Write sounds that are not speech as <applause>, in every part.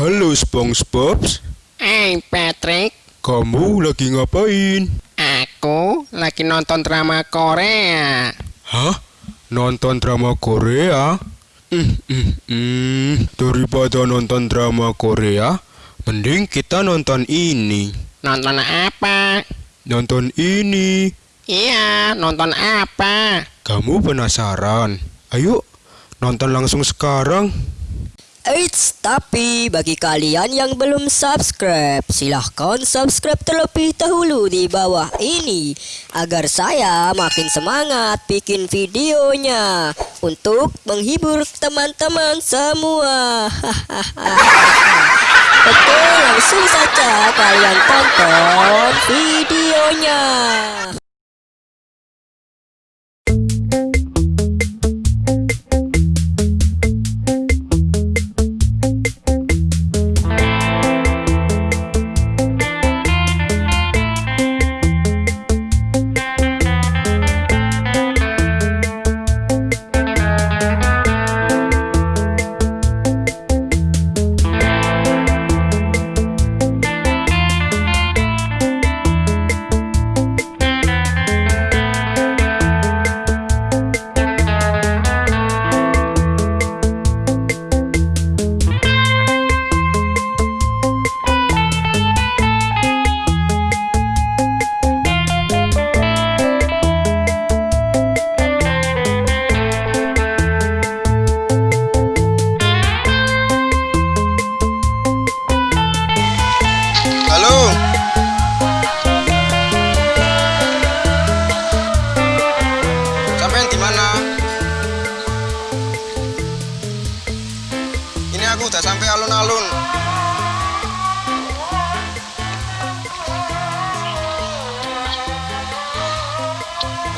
Halo SpongeBob, Hey Patrick, kamu lagi ngapain? aku lagi nonton drama Korea. Hah? Nonton drama Korea? Hmm, hmm, hmm, daripada nonton drama Korea, mending kita nonton ini. Nonton apa? Nonton ini. Iya, nonton apa? Kamu penasaran? Ayo, nonton langsung sekarang. Eits, tapi bagi kalian yang belum subscribe, silahkan subscribe terlebih dahulu di bawah ini agar saya makin semangat bikin videonya untuk menghibur teman-teman semua. <laughs> Oke, langsung saja kalian tonton videonya.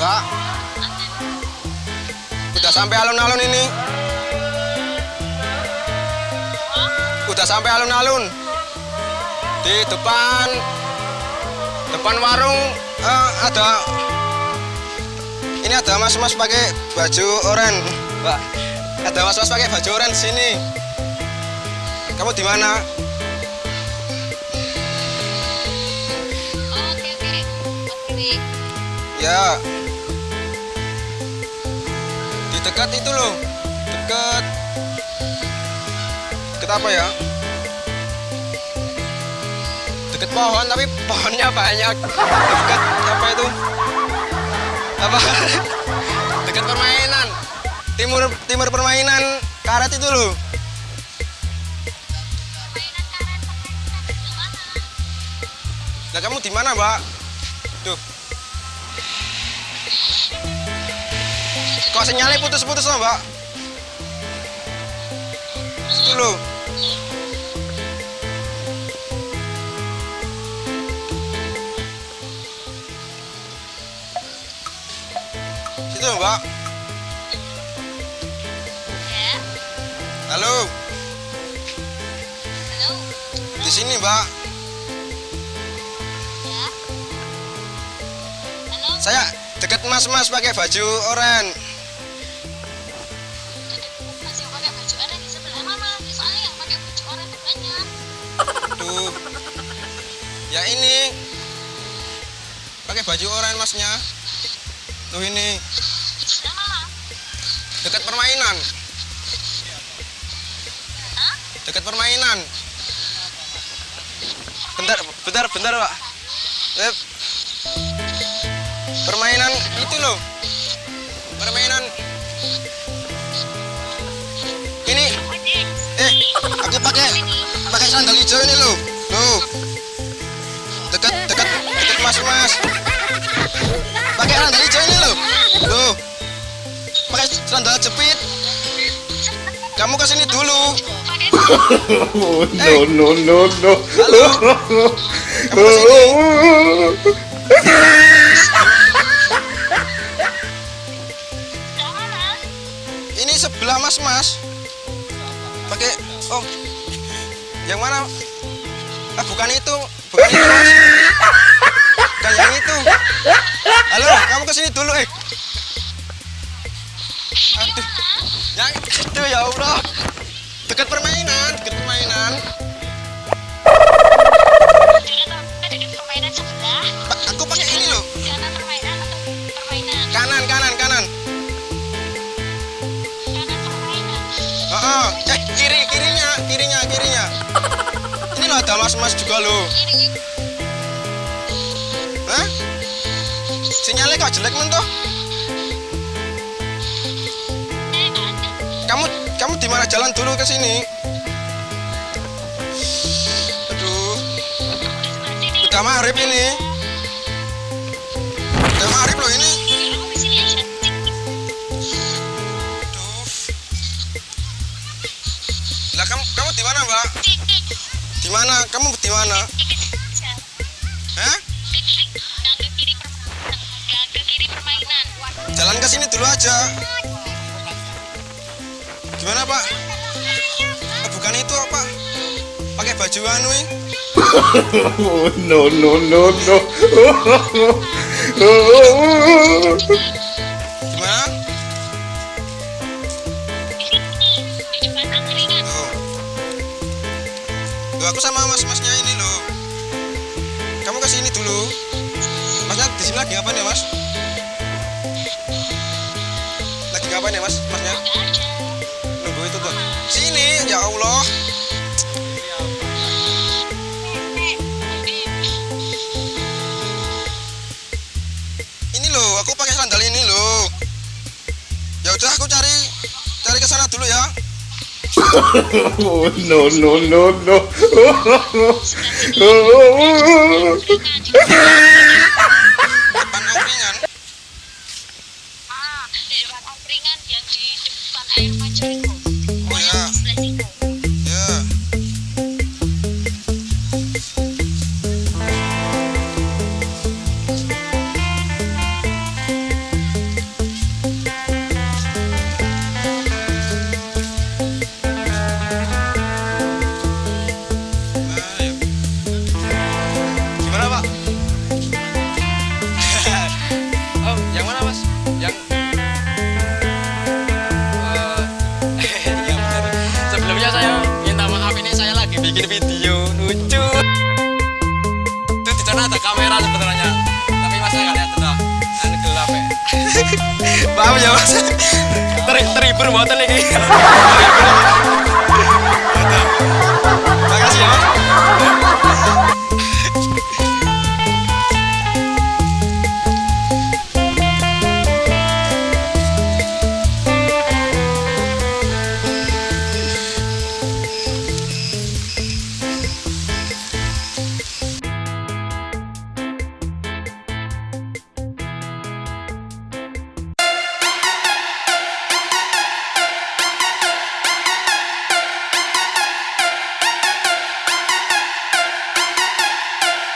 Enggak. Udah sampai alun-alun ini. Udah sampai alun-alun di depan depan warung eh, ada ini ada mas-mas pakai baju oranye mbak ada mas-mas pakai baju oranye sini kamu di mana Oke oke, Mas Dewi. ya dekat itu loh. Dekat. Dekat apa ya? Dekat pohon tapi pohonnya banyak. Dekat apa itu? Apa? <laughs> Dekat permainan. Timur timur permainan karet itu loh. Lah kamu di mana, Mbak? Tuh. Kok sinyalnya putus-putus loh, Mbak? Loh. Situ Mbak. Halo, halo. di sini, Mbak. Halo, Saya deket mas-mas pakai baju oranye. Ya ini. Pakai baju oranye masnya. Tuh ini. Dekat permainan. Dekat permainan. Bentar, bentar, bentar, Pak. Permainan itu loh. Permainan. Ini. Eh, aku pakai pakai sandal hijau ini loh. Loh. Dekat mas-mas. Pakai sandal hijau ini loh. Loh. Pakai sandal jepit. Kamu ke sini dulu. Oh, no, no, no, no. Halo. Kamu. Sebelah? Ini sebelah mas-mas. Pakai oh. Yang mana? Ah, bukan itu. Bukan itu, Mas kayak itu. Halo, kamu ke sini dulu, eh. Aduh. Yang itu ya Allah. Dekat permainan, dekat permainan. Aku pakai ini loh. Kanan. Kanan, kanan. Oh. oh. Eh, kiri, kirinya, kirinya, kirinya. Ini loh ada mas-mas juga loh. Kiri. Kok jelek men toh? ada. Kamu kamu di mana jalan dulu ke sini? Aduh, udah maghrib ini. Udah maghrib loh ini. Lah kamu kamu di mana, Mbak? Di mana? Kamu di mana? Hah? Jalan ke sini dulu aja. Gimana, Pak? Oh, bukan itu apa? Pakai baju anu. Oh, <laughs> no, no, no, no. Gimana? Angkringan. Loh. Aku sama mas-masnya ini loh. Kamu ke sini dulu. Masnya di sini lagi ngapain ya, Mas? Ngapain ya, Mas? Masnya? Nunggu itu tuh. Sini, ya Allah. Ini loh, aku pakai sandal ini loh. Ya udah aku cari cari ke sana dulu ya. Oh, <laughs> no, no, no, no. <laughs> kamera sebenarnya. Tapi mas saya nggak lihat tuh. Anu gelap ya. <laughs> Maaf ya, Mas. Ter terhibur banget lagi. <laughs>